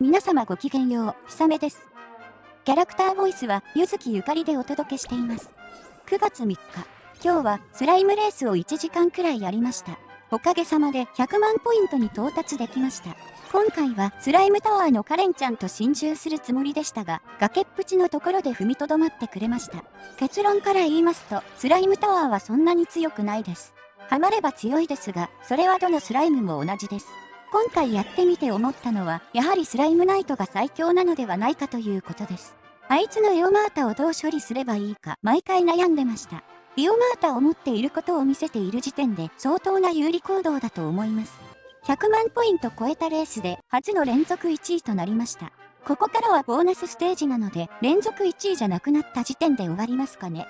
皆様ごきげんよう、ひさめです。キャラクターボイスは、ゆずきゆかりでお届けしています。9月3日、今日はスライムレースを1時間くらいやりました。おかげさまで100万ポイントに到達できました。今回はスライムタワーのカレンちゃんと心中するつもりでしたが、崖っぷちのところで踏みとどまってくれました。結論から言いますと、スライムタワーはそんなに強くないです。ハマれば強いですが、それはどのスライムも同じです。今回やってみて思ったのは、やはりスライムナイトが最強なのではないかということです。あいつのエオマータをどう処理すればいいか、毎回悩んでました。エオマータを持っていることを見せている時点で相当な有利行動だと思います。100万ポイント超えたレースで初の連続1位となりました。ここからはボーナスステージなので、連続1位じゃなくなった時点で終わりますかね。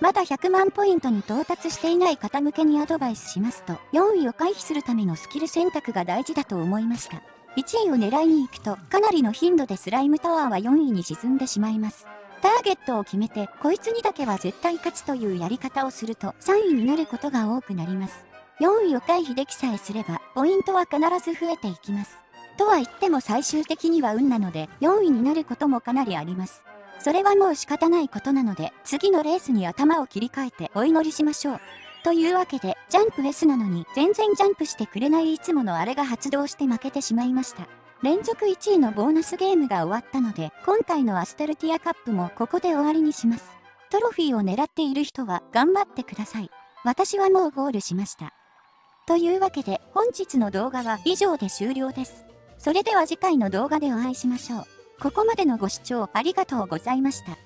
まだ100万ポイントに到達していない方向けにアドバイスしますと、4位を回避するためのスキル選択が大事だと思いました。1位を狙いに行くと、かなりの頻度でスライムタワーは4位に沈んでしまいます。ターゲットを決めて、こいつにだけは絶対勝つというやり方をすると、3位になることが多くなります。4位を回避できさえすれば、ポイントは必ず増えていきます。とは言っても最終的には運なので、4位になることもかなりあります。それはもう仕方ないことなので、次のレースに頭を切り替えてお祈りしましょう。というわけで、ジャンプ S なのに全然ジャンプしてくれないいつものあれが発動して負けてしまいました。連続1位のボーナスゲームが終わったので、今回のアストルティアカップもここで終わりにします。トロフィーを狙っている人は頑張ってください。私はもうゴールしました。というわけで、本日の動画は以上で終了です。それでは次回の動画でお会いしましょう。ここまでのご視聴ありがとうございました。